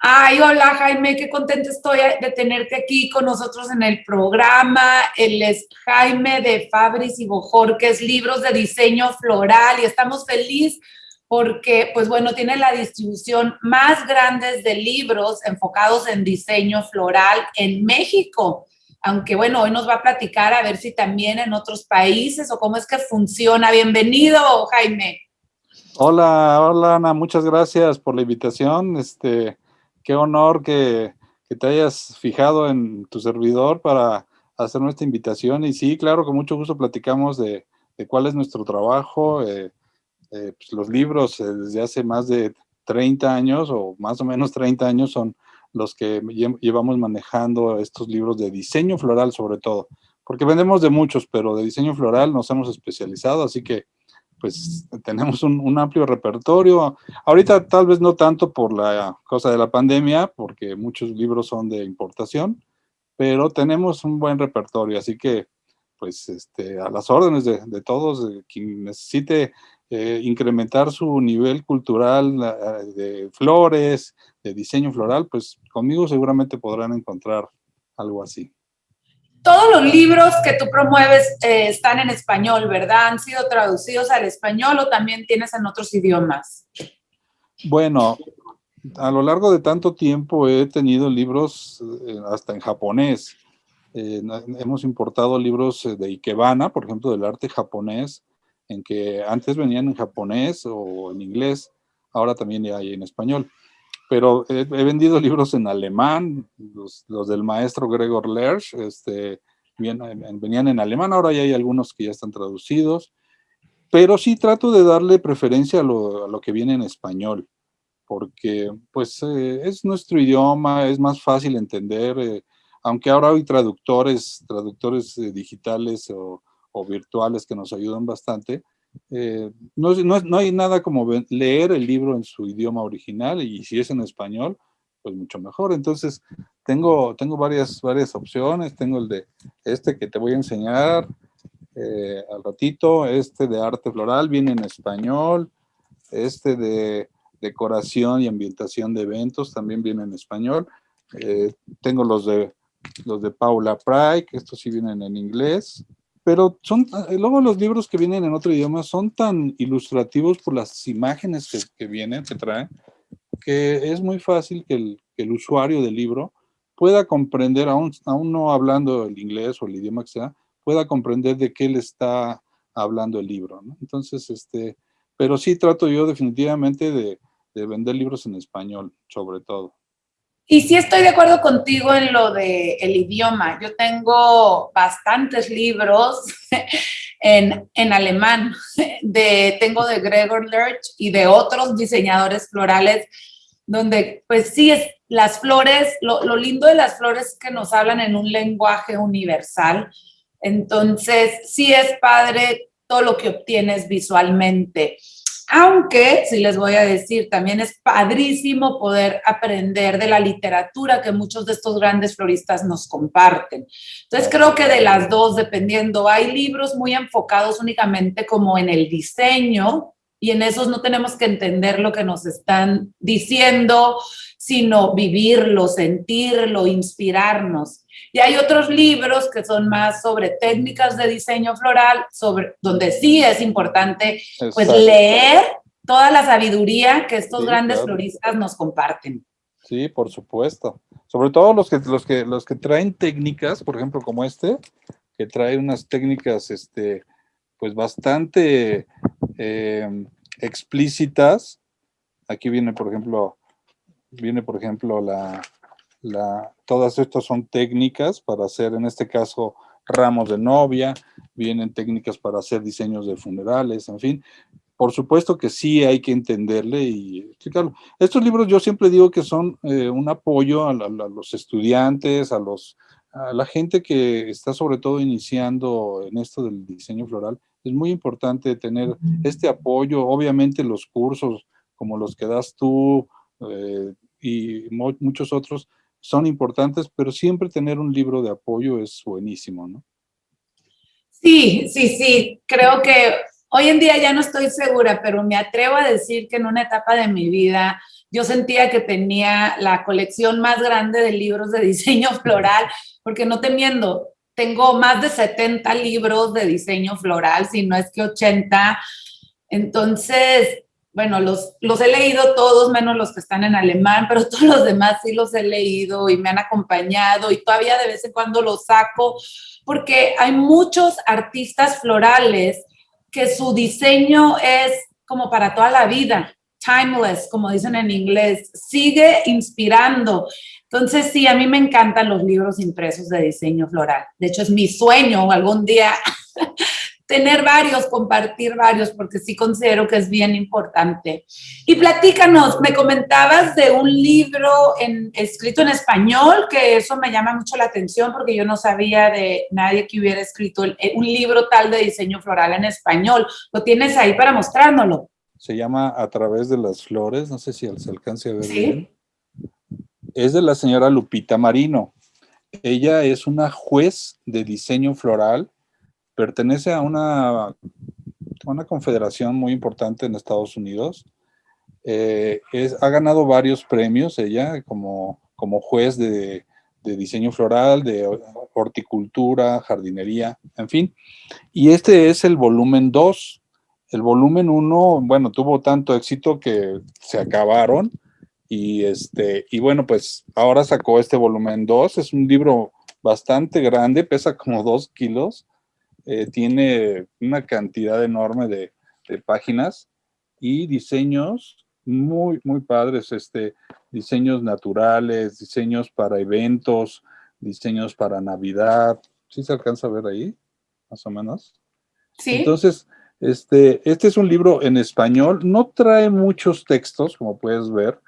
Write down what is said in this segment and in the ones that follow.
Ay, hola Jaime, qué contenta estoy de tenerte aquí con nosotros en el programa. Él es Jaime de Fabris y Bojorques, libros de diseño floral y estamos felices porque, pues bueno, tiene la distribución más grande de libros enfocados en diseño floral en México. Aunque bueno, hoy nos va a platicar a ver si también en otros países o cómo es que funciona. Bienvenido, Jaime. Hola, hola Ana, muchas gracias por la invitación. Este, qué honor que, te hayas fijado en tu servidor para hacer nuestra invitación. Y sí, claro, con mucho gusto platicamos de, cuál es nuestro trabajo. Eh, eh, pues, los libros eh, desde hace más de 30 años o más o menos 30 años son los que llevamos manejando estos libros de diseño floral sobre todo. Porque vendemos de muchos, pero de diseño floral nos hemos especializado, así que pues tenemos un, amplio repertorio. Ahorita tal vez no tanto por la cosa de la pandemia, porque muchos libros son de importación, pero tenemos un buen repertorio, así que pues este, a las órdenes de, todos, quien necesite eh, incrementar su nivel cultural de flores, de diseño floral, pues conmigo seguramente podrán encontrar algo así todos los libros que tú promueves eh, están en español, ¿verdad? ¿Han sido traducidos al español o también tienes en otros idiomas? Bueno, a lo largo de tanto tiempo he tenido libros eh, hasta en japonés. Eh, hemos importado libros de Ikebana, por ejemplo, del arte japonés, en que antes venían en japonés o en inglés, ahora también hay en español pero he, vendido libros en alemán, los, del maestro Gregor Lersch, este, venían en alemán, ahora ya hay algunos que ya están traducidos, pero sí trato de darle preferencia a lo, que viene en español, porque pues eh, es nuestro idioma, es más fácil entender, eh, aunque ahora hay traductores, traductores eh, digitales o, o virtuales que nos ayudan bastante, eh, no, no, hay nada como leer el libro en su idioma original y si es en español, pues mucho mejor. Entonces, tengo, tengo varias, varias opciones. Tengo el de este que te voy a enseñar eh, al ratito. Este de arte floral viene en español. Este de decoración y ambientación de eventos también viene en español. Eh, tengo los de, los de Paula Pry, que estos sí vienen en inglés pero son, eh, luego los libros que vienen en otro idioma son tan ilustrativos por las imágenes que, vienen, que traen, que es muy fácil que el, usuario del libro pueda comprender, aún, aún no hablando el inglés o el idioma que sea, pueda comprender de qué le está hablando el libro. Entonces, este, pero sí trato yo definitivamente de, de vender libros en español, sobre todo. Y sí estoy de acuerdo contigo en lo del el idioma. Yo tengo bastantes libros en, en, alemán. De, tengo de Gregor Lerch y de otros diseñadores florales, donde pues sí, es, las flores, lo, lo lindo de las flores es que nos hablan en un lenguaje universal. Entonces, sí es padre todo lo que obtienes visualmente. Aunque, si les voy a decir, también es padrísimo poder aprender de la literatura que muchos de estos grandes floristas nos comparten. Entonces creo que de las dos, dependiendo, hay libros muy enfocados únicamente como en el diseño y en esos no tenemos que entender lo que nos están diciendo, sino vivirlo, sentirlo, inspirarnos. Y hay otros libros que son más sobre técnicas de diseño floral, sobre, donde sí es importante pues leer toda la sabiduría que estos grandes floristas nos comparten. Sí, por supuesto. Sobre todo los que, los que, los que traen técnicas, por ejemplo, como este, que trae unas técnicas este, pues bastante em, explícitas. Aquí viene, por ejemplo, viene, por ejemplo, la, todas estas son técnicas para hacer, en este caso, ramos de novia, vienen técnicas para hacer diseños de funerales, en fin. Por supuesto que sí hay que entenderle y explicarlo. Estos libros yo siempre digo que son eh, un apoyo a, los estudiantes, a, los, a la gente que está sobre todo iniciando en esto del diseño floral. Es muy importante tener este apoyo, obviamente los cursos como los que das tú eh, y muchos otros, son importantes, pero siempre tener un libro de apoyo es buenísimo, ¿no? Sí, sí, sí. Creo que hoy en día ya no estoy segura, pero me atrevo a decir que en una etapa de mi vida yo sentía que tenía la colección más grande de libros de diseño floral, porque no te miento, tengo más de 70 libros de diseño floral, si no es que 80. Entonces, bueno, los, los he leído todos, menos los que están en alemán, pero todos los demás sí los he leído y me han acompañado y todavía de vez en cuando los saco, porque hay muchos artistas florales que su diseño es como para toda la vida, timeless, como dicen en inglés, sigue inspirando. Entonces, sí, a mí me encantan los libros impresos de diseño floral. De hecho, es mi sueño algún día tener varios, compartir varios, porque sí considero que es bien importante. Y platícanos, me comentabas de un libro en, escrito en español, que eso me llama mucho la atención porque yo no sabía de nadie que hubiera escrito un libro tal de diseño floral en español. ¿Lo tienes ahí para mostrárnoslo? Se llama A través de las flores, no sé si se alcance a ver bien. Es de la señora Lupita Marino. Ella es una juez de diseño floral pertenece a una, una confederación muy importante en Estados Unidos. Eh, ha ganado varios premios ella como, como juez de, diseño floral, de horticultura, jardinería, en fin. Y este es el volumen 2. El volumen 1, bueno, tuvo tanto éxito que se acabaron. Y, este, y bueno, pues ahora sacó este volumen 2. Es un libro bastante grande, pesa como 2 kilos. Eh, tiene una cantidad enorme de, páginas y diseños muy, muy padres, este, diseños naturales, diseños para eventos, diseños para Navidad. ¿Sí se alcanza a ver ahí? Más o menos. Sí. Entonces, este, este es un libro en español, no trae muchos textos, como puedes ver,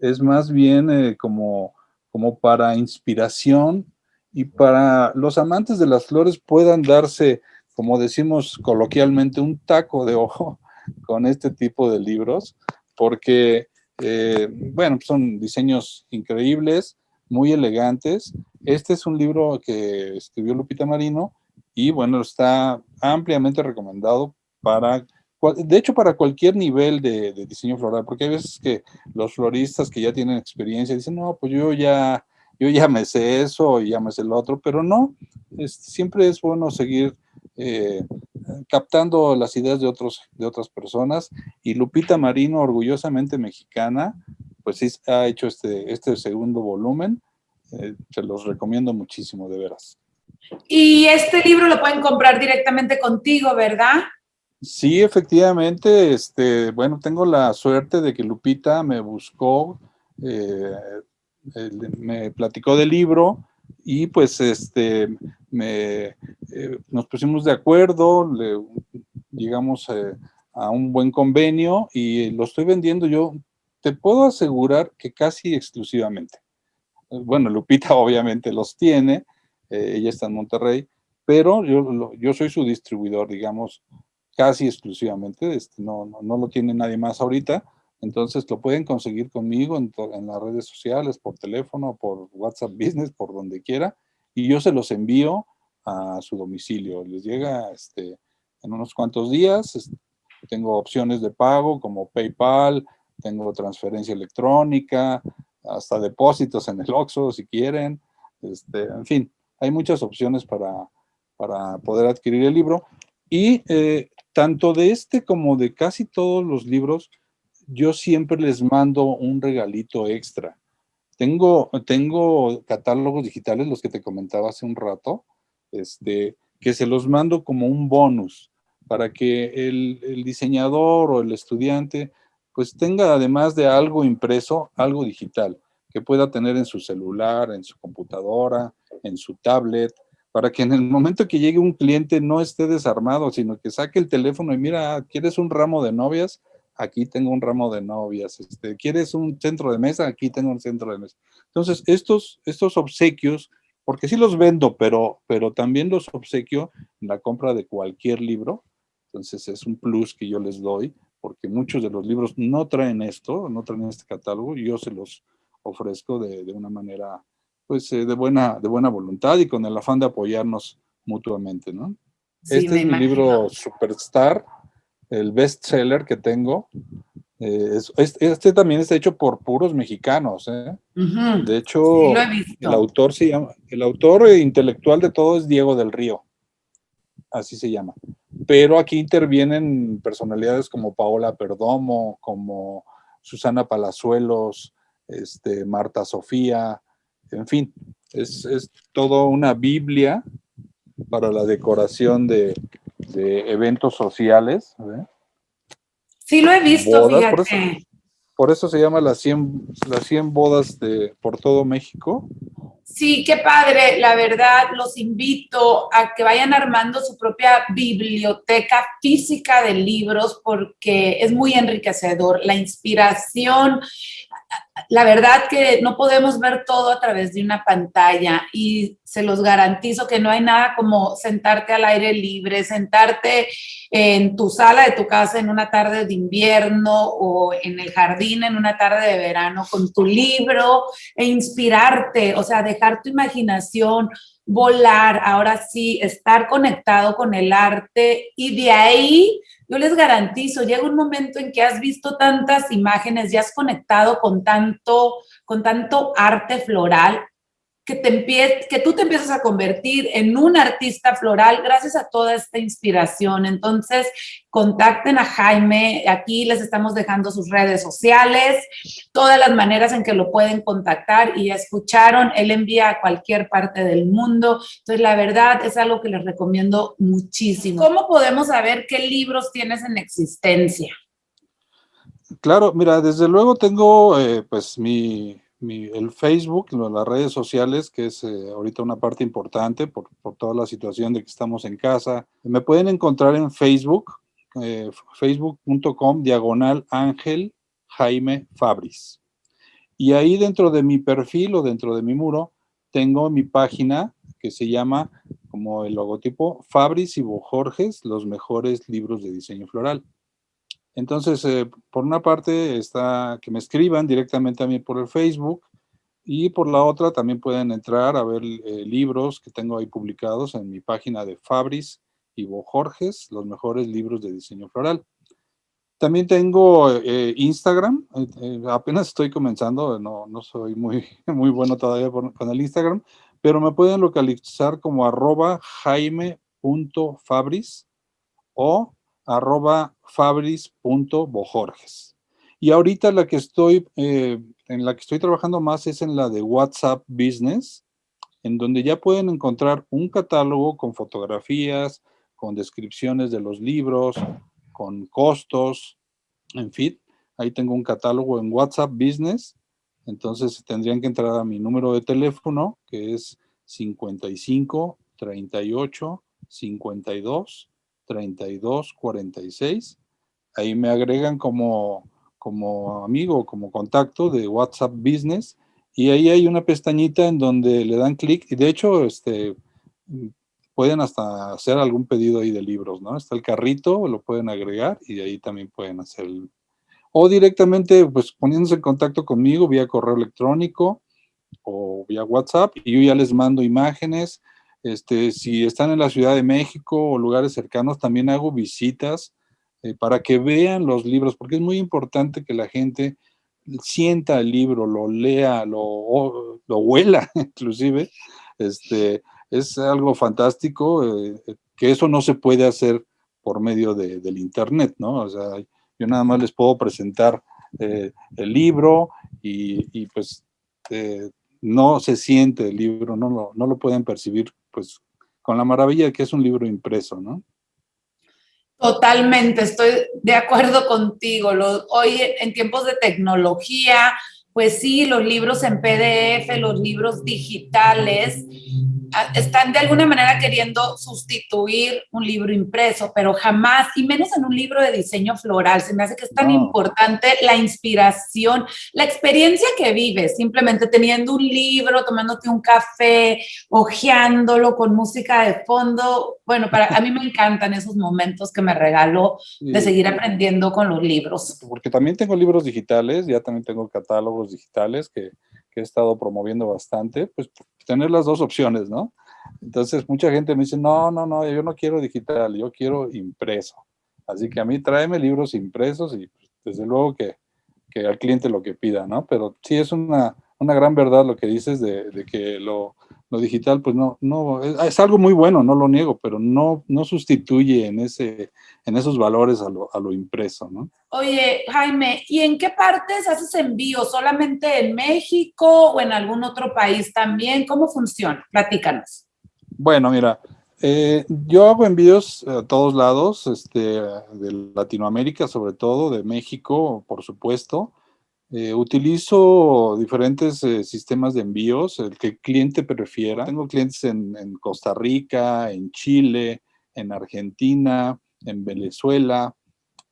es más bien eh, como, como para inspiración y para los amantes de las flores puedan darse, como decimos coloquialmente, un taco de ojo con este tipo de libros, porque, eh, bueno, son diseños increíbles, muy elegantes. Este es un libro que escribió Lupita Marino y, bueno, está ampliamente recomendado para de hecho, para cualquier nivel de, diseño floral, porque hay veces que los floristas que ya tienen experiencia dicen, no, pues yo ya yo ya me sé eso y ya me sé lo otro, pero no, siempre es bueno seguir eh, captando las ideas de, otros, de otras personas y Lupita Marino, orgullosamente mexicana, pues sí ha hecho este, este segundo volumen, eh, se los recomiendo muchísimo, de veras. Y este libro lo pueden comprar directamente contigo, ¿verdad? Sí, efectivamente, este, bueno, tengo la suerte de que Lupita me buscó eh, me platicó del libro y pues este, me, eh, nos pusimos de acuerdo, le, llegamos eh, a un buen convenio y lo estoy vendiendo yo, te puedo asegurar que casi exclusivamente. Bueno, Lupita obviamente los tiene, ella está en Monterrey, pero yo, yo soy su distribuidor, digamos, casi exclusivamente, este, no, no, no lo tiene nadie más ahorita, entonces lo pueden conseguir conmigo en, las redes sociales, por teléfono, por WhatsApp Business, por donde quiera, y yo se los envío a su domicilio. Les llega este, en unos cuantos días. Tengo opciones de pago como PayPal, tengo transferencia electrónica, hasta depósitos en el OXXO si quieren. Este, en fin, hay muchas opciones para, para poder adquirir el libro. Y eh, tanto de este como de casi todos los libros, yo siempre les mando un regalito extra. Tengo, tengo catálogos digitales, los que te comentaba hace un rato, este, que se los mando como un bonus para que el, el diseñador o el estudiante pues tenga además de algo impreso, algo digital, que pueda tener en su celular, en su computadora, en su tablet, para que en el momento que llegue un cliente no esté desarmado, sino que saque el teléfono y mira, ¿quieres un ramo de novias? aquí tengo un ramo de novias, este, ¿quieres un centro de mesa? Aquí tengo un centro de mesa. Entonces, estos, estos obsequios, porque sí los vendo, pero, pero también los obsequio en la compra de cualquier libro, entonces es un plus que yo les doy, porque muchos de los libros no traen esto, no traen este catálogo, y yo se los ofrezco de, de una manera, pues, eh, de, buena, de buena voluntad y con el afán de apoyarnos mutuamente, ¿no? este es mi libro Superstar, el best seller que tengo. Eh, este también está hecho por puros mexicanos. ¿eh? De hecho, el autor se llama, el autor intelectual de todo es Diego del Río, así se llama. Pero aquí intervienen personalidades como Paola Perdomo, como Susana Palazuelos, este, Marta Sofía, en fin, es, es todo una Biblia para la decoración de, eventos sociales. Sí, lo he visto, fíjate. Por eso, se llama las 100, las 100 bodas de, por todo México. Sí, qué padre. La verdad, los invito a que vayan armando su propia biblioteca física de libros porque es muy enriquecedor. La inspiración, la verdad que no podemos ver todo a través de una pantalla y se los garantizo que no hay nada como sentarte al aire libre, sentarte en tu sala de tu casa en una tarde de invierno o en el jardín en una tarde de verano con tu libro e inspirarte, o sea, dejar tu imaginación volar, ahora sí, estar conectado con el arte y de ahí yo les garantizo, llega un momento en que has visto tantas imágenes y has conectado con tanto, con tanto arte floral que, te que tú te empiezas a convertir en un artista floral gracias a toda esta inspiración. Entonces, contacten a Jaime, aquí les estamos dejando sus redes sociales, todas las maneras en que lo pueden contactar y escucharon, él envía a cualquier parte del mundo. Entonces, la verdad es algo que les recomiendo muchísimo. ¿Cómo podemos saber qué libros tienes en existencia? Claro, mira, desde luego tengo eh, pues mi el Facebook, las redes sociales, que es eh, ahorita una parte importante por, toda la situación de que estamos en casa. Me pueden encontrar en Facebook, eh, facebook.com diagonal Ángel Jaime Fabris. Y ahí dentro de mi perfil o dentro de mi muro, tengo mi página que se llama, como el logotipo, Fabris y Bojorges, los mejores libros de diseño floral. Entonces, eh, por una parte está que me escriban directamente a mí por el Facebook y por la otra también pueden entrar a ver eh, libros que tengo ahí publicados en mi página de Fabris y Jorges, los mejores libros de diseño floral. También tengo eh, Instagram, apenas estoy comenzando, no, no, soy muy, muy bueno todavía con el Instagram, pero me pueden localizar como arroba jaime.fabris o arroba fabris.bojorges. Y ahorita la que estoy, eh, en la que estoy trabajando más es en la de WhatsApp Business, en donde ya pueden encontrar un catálogo con fotografías, con descripciones de los libros, con costos, en fin. Ahí tengo un catálogo en WhatsApp Business. Entonces tendrían que entrar a mi número de teléfono, que es 55 38 52 32 46 ahí me agregan como, como amigo, como contacto de WhatsApp Business y ahí hay una pestañita en donde le dan clic y de hecho este, pueden hasta hacer algún pedido ahí de libros, ¿no? Está el carrito, lo pueden agregar y ahí también pueden hacer o directamente pues poniéndose en contacto conmigo vía correo electrónico o vía WhatsApp y yo ya les mando imágenes. Este, si están en la Ciudad de México o lugares cercanos, también hago visitas eh, para que vean los libros, porque es muy importante que la gente sienta el libro, lo lea, lo, lo huela inclusive. Este, es algo fantástico, eh, que eso no se puede hacer por medio del internet, ¿no? O sea, yo nada más les puedo presentar eh, el libro y, pues no se siente el libro, no lo, no lo pueden percibir pues con la maravilla de que es un libro impreso, ¿no? Totalmente, estoy de acuerdo contigo. hoy en tiempos de tecnología, pues sí, los libros en PDF, los libros digitales, están de alguna manera queriendo sustituir un libro impreso, pero jamás, y menos en un libro de diseño floral, se me hace que es tan importante la inspiración, la experiencia que vives, simplemente teniendo un libro, tomándote un café, hojeándolo con música de fondo. Bueno, para a mí me encantan esos momentos que me regaló de seguir aprendiendo con los libros. Porque también tengo libros digitales, ya también tengo catálogos digitales que que he estado promoviendo bastante, pues tener las dos opciones, ¿no? Entonces mucha gente me dice, no, no, no, yo no quiero digital, yo quiero impreso. Así que a mí tráeme libros impresos y pues, desde luego que, que, al cliente lo que pida, ¿no? Pero sí es una, una gran verdad lo que dices de, de que lo, lo, digital, pues no, no, es, algo muy bueno, no lo niego, pero no, no sustituye en, ese, en esos valores a lo, a lo impreso, ¿no? Oye, Jaime, ¿y en qué partes haces envío? ¿Solamente en México o en algún otro país también? ¿Cómo funciona? Platícanos. Bueno, mira, eh, yo hago envíos a todos lados, este, de Latinoamérica sobre todo, de México, por supuesto. Eh, utilizo diferentes eh, sistemas de envíos, el que el cliente prefiera. Tengo clientes en, Costa Rica, en Chile, en Argentina, en Venezuela,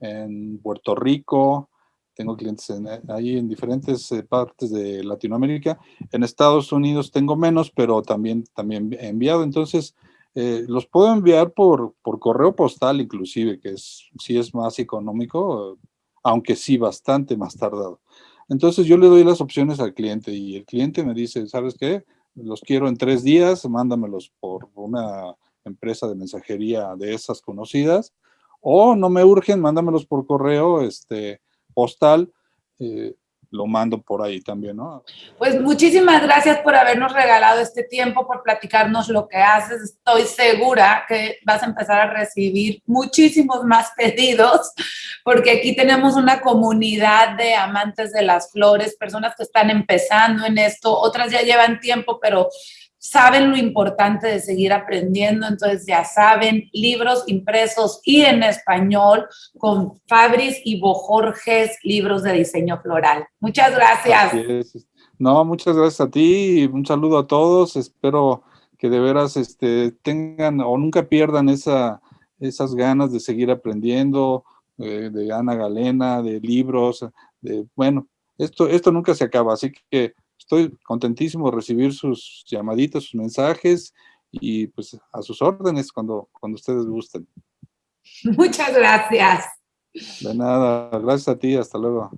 en Puerto Rico. Tengo clientes en, ahí en diferentes partes de Latinoamérica. En Estados Unidos tengo menos, pero también, también he enviado. Entonces, eh, los puedo enviar por, por, correo postal inclusive, que es, sí es más económico, aunque sí bastante más tardado. Entonces yo le doy las opciones al cliente y el cliente me dice, ¿sabes qué? Los quiero en tres días, mándamelos por una empresa de mensajería de esas conocidas, o no me urgen, mándamelos por correo este, postal, eh, lo mando por ahí también, ¿no? Pues muchísimas gracias por habernos regalado este tiempo, por platicarnos lo que haces. Estoy segura que vas a empezar a recibir muchísimos más pedidos, porque aquí tenemos una comunidad de amantes de las flores, personas que están empezando en esto, otras ya llevan tiempo, pero saben lo importante de seguir aprendiendo, entonces ya saben, libros impresos y en español con Fabris y Bojorges, libros de diseño floral. Muchas gracias. No, muchas gracias a ti y un saludo a todos. Espero que de veras este, tengan o nunca pierdan esa, esas ganas de seguir aprendiendo, eh, de Ana Galena, de libros, de, bueno, esto, esto nunca se acaba, así que estoy contentísimo de recibir sus llamaditos, sus mensajes y pues a sus órdenes cuando, cuando ustedes gusten. Muchas gracias. De nada, gracias a ti, hasta luego.